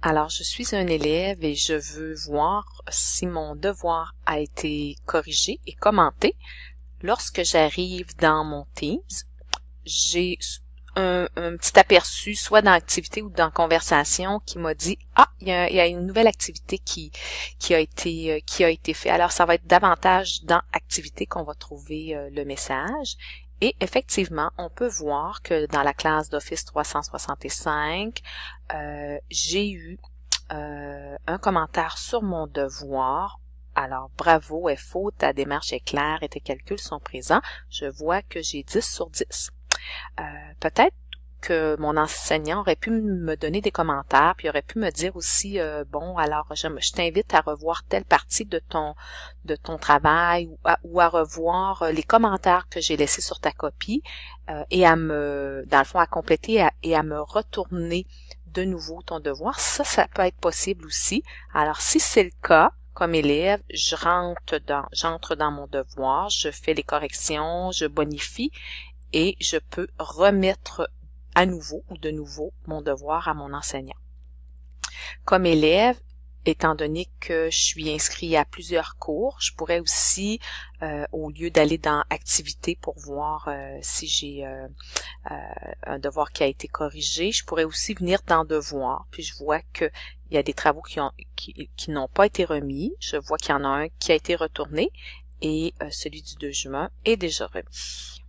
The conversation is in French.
Alors, je suis un élève et je veux voir si mon devoir a été corrigé et commenté. Lorsque j'arrive dans mon Teams, j'ai un, petit aperçu, soit dans activité ou dans conversation, qui m'a dit ah il y, a, une nouvelle activité qui qui a été euh, qui a été fait. Alors ça va être davantage dans activité qu'on va trouver euh, le message. Et effectivement, on peut voir que dans la classe d'Office 365, euh, j'ai eu un commentaire sur mon devoir alors, bravo, faux, ta démarche est claire et tes calculs sont présents. Je vois que j'ai 10 sur 10. Euh, peut-être que mon enseignant aurait pu me donner des commentaires, puis aurait pu me dire aussi euh, bon alors je, t'invite à revoir telle partie de ton de ton travail ou à, revoir euh, les commentaires que j'ai laissés sur ta copie et à me dans le fond à compléter et à, me retourner de nouveau ton devoir. Ça, ça peut être possible aussi. Alors si c'est le cas, comme élève, je rentre dans, j'entre dans mon devoir, je fais les corrections, je bonifie et je peux remettre à nouveau ou de nouveau mon devoir à mon enseignant. Comme élève, étant donné que je suis inscrit à plusieurs cours, je pourrais aussi, euh, au lieu d'aller dans activité pour voir euh, si j'ai euh, un devoir qui a été corrigé, je pourrais aussi venir dans devoir, puis je vois que il y a des travaux qui ont qui n'ont pas été remis, je vois qu'il y en a un qui a été retourné et celui du 2 juin est déjà remis.